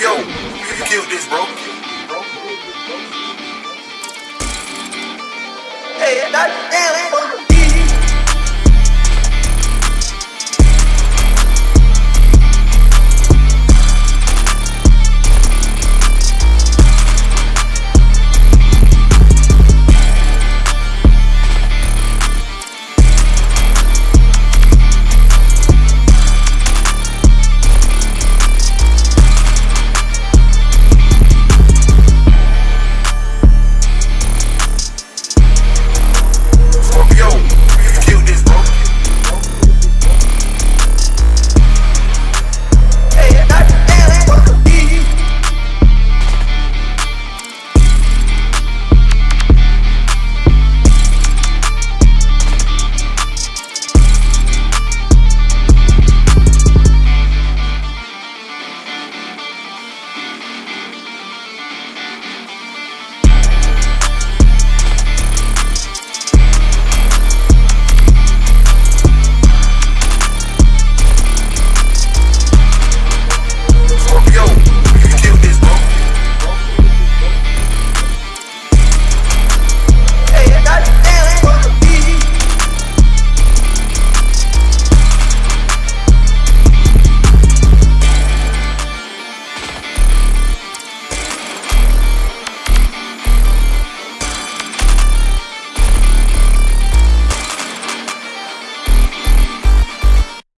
Yo, you killed this, bro. Hey, that, damn,